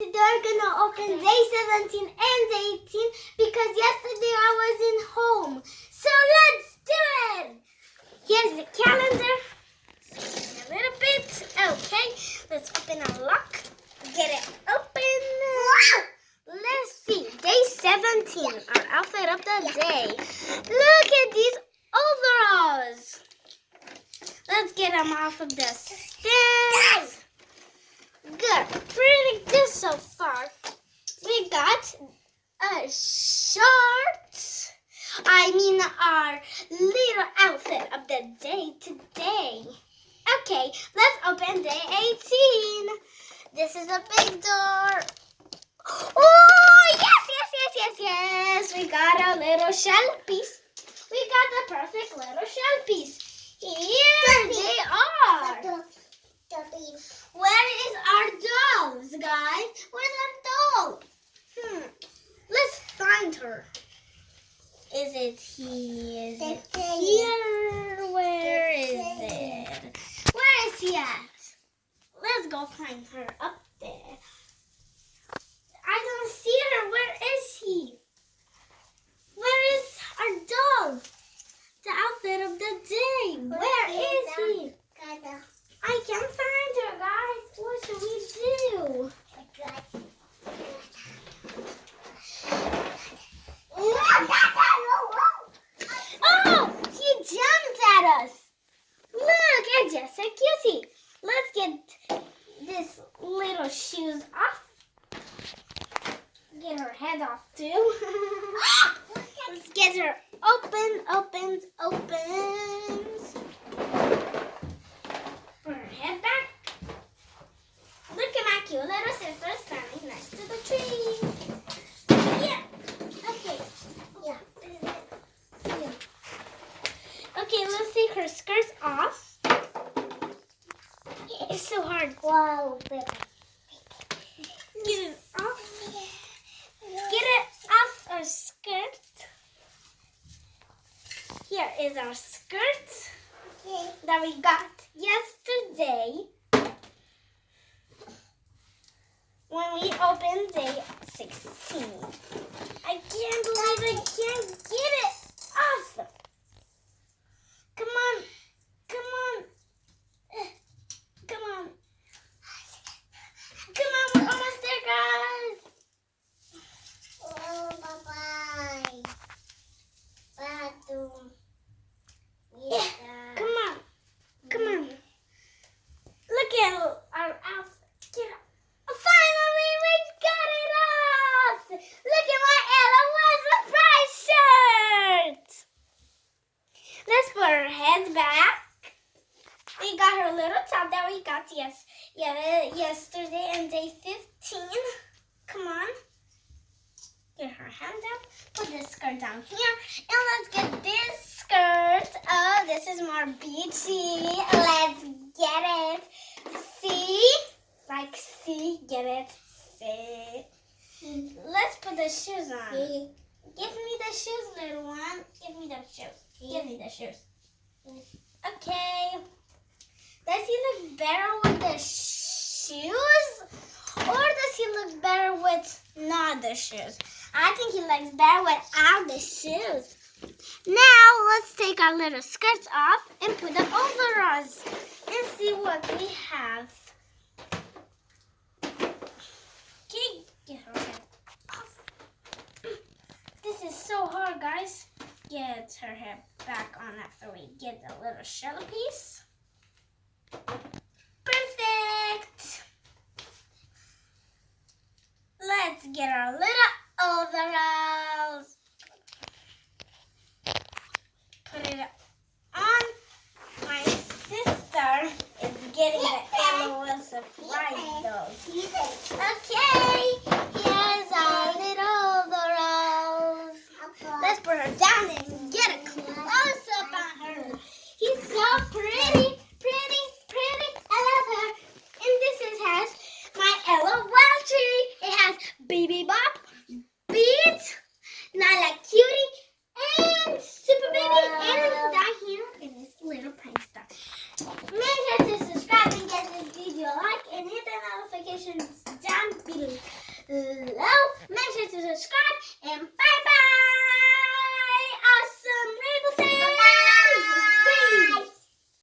They're gonna open day 17 and day 18 because yesterday I wasn't home. So let's do it! Here's the calendar. A little bit. Okay, let's open a lock. Get it open. Let's see. Day 17. Our outfit of the day. Look at these overalls. Let's get them off of the So far. We got a short. I mean our little outfit of the day today. Okay, let's open day 18. This is a big door. Oh, yes, yes, yes, yes, yes. We got a little shell piece. We got the perfect little shell piece. Here they are. Where is our dolls, guys? Where's our doll? Hmm. Let's find her. It he? Is it here? Where is it? Where is he at? Let's go find her up there. I don't see her. Where is he? Where is our doll? The outfit of the day. Where is he? I can't find her, guys. What should we do? Oh, he jumped at us. Look, it's just a cutie. Let's get this little shoes off. Get her head off too. Let's get her open, opens, opens. Put her head back. Look at my cute little sister standing next to the tree. Yeah. Okay. Yeah. Yeah. Okay, let's take her skirts off. It's so hard. Wow, Get it off. Get it off our skirt. Here is our skirt that we got yesterday when we opened day 16. I can't believe I can't get it off. Come on. Come on. Eh, Come on. Come on, we're almost there, guys. Oh, bye-bye. Bathroom. Yeah. Come on. Come on. Look at our outfit. Get up. Oh, finally, we got it off. Look at my Ella was surprise shirt. Let's put her head back. We got her little top that we got yes, yeah, yesterday and day 15. Come on. Get her hand up. Put this skirt down here. And let's get this skirt. Oh, this is more beachy. Let's get it. See? Like, see? Get it? See? Let's put the shoes on. See? Give me the shoes, little one. Give me the shoes. Give me the shoes. Okay. Does he look better with the shoes? Or does he look better with not the shoes? I think he looks better without the shoes. Now let's take our little skirts off and put the overalls and see what we have. Get her head off. This is so hard, guys. Get her head back on after we get the little shell piece. Perfect. Let's get our little overalls. Baby Bop, Beats, Like Cutie, and Super Baby, and down here in this little prankster. star. Make sure to subscribe and get this video a like, and hit the notifications down below. Make sure to subscribe.